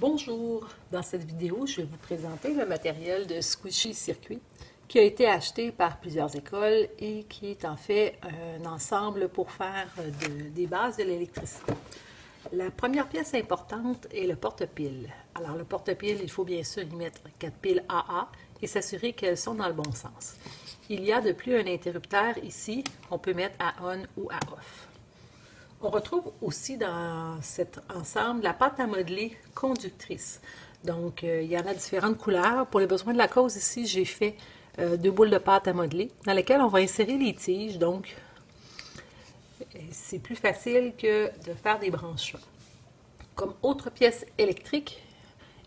Bonjour, dans cette vidéo, je vais vous présenter le matériel de Squishy Circuit qui a été acheté par plusieurs écoles et qui est en fait un ensemble pour faire des bases de l'électricité. La première pièce importante est le porte-piles. Alors le porte-piles, il faut bien sûr y mettre quatre piles AA et s'assurer qu'elles sont dans le bon sens. Il y a de plus un interrupteur ici qu'on peut mettre à on ou à off. On retrouve aussi dans cet ensemble la pâte à modeler conductrice. Donc, euh, il y en a différentes couleurs. Pour les besoins de la cause, ici, j'ai fait euh, deux boules de pâte à modeler dans lesquelles on va insérer les tiges. Donc, c'est plus facile que de faire des branchements. Comme autre pièce électrique,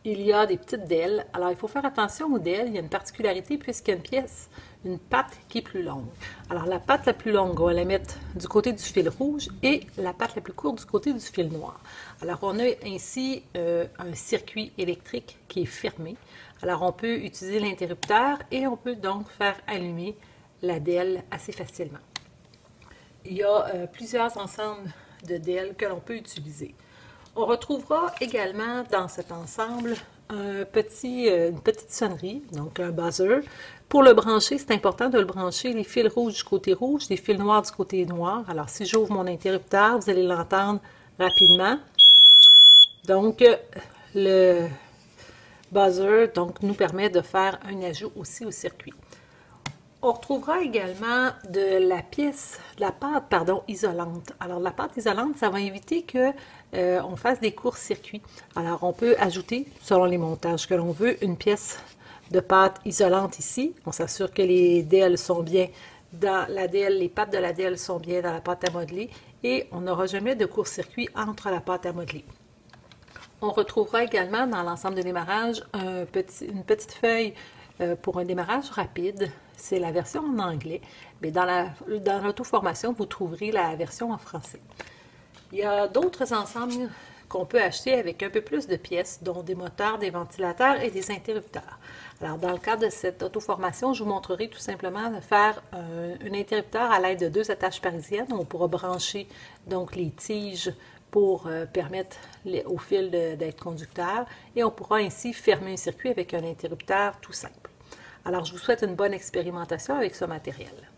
il y a des petites delles. Alors, il faut faire attention aux delles. Il y a une particularité puisqu'il y a une pièce, une patte qui est plus longue. Alors, la patte la plus longue, on va la mettre du côté du fil rouge et la patte la plus courte du côté du fil noir. Alors, on a ainsi euh, un circuit électrique qui est fermé. Alors, on peut utiliser l'interrupteur et on peut donc faire allumer la delle assez facilement. Il y a euh, plusieurs ensembles de DEL que l'on peut utiliser. On retrouvera également dans cet ensemble euh, une petite sonnerie, donc un buzzer. Pour le brancher, c'est important de le brancher les fils rouges du côté rouge, les fils noirs du côté noir. Alors, si j'ouvre mon interrupteur, vous allez l'entendre rapidement. Donc, le buzzer donc, nous permet de faire un ajout aussi au circuit. On retrouvera également de la pièce, de la pâte, pardon, isolante. Alors, la pâte isolante, ça va éviter que euh, on fasse des courts-circuits. Alors, on peut ajouter, selon les montages que l'on veut, une pièce de pâte isolante ici. On s'assure que les DL sont bien dans la DL, les pattes de la DL sont bien dans la pâte à modeler et on n'aura jamais de court-circuit entre la pâte à modeler. On retrouvera également dans l'ensemble de démarrage une petite feuille euh, pour un démarrage rapide, c'est la version en anglais, mais dans l'auto-formation, vous trouverez la version en français. Il y a d'autres ensembles qu'on peut acheter avec un peu plus de pièces, dont des moteurs, des ventilateurs et des interrupteurs. Alors, dans le cadre de cette auto-formation, je vous montrerai tout simplement de faire un, interrupteur à l'aide de deux attaches parisiennes. On pourra brancher donc les tiges pour euh, permettre au fil d'être conducteur et on pourra ainsi fermer un circuit avec un interrupteur tout simple. Alors, je vous souhaite une bonne expérimentation avec ce matériel.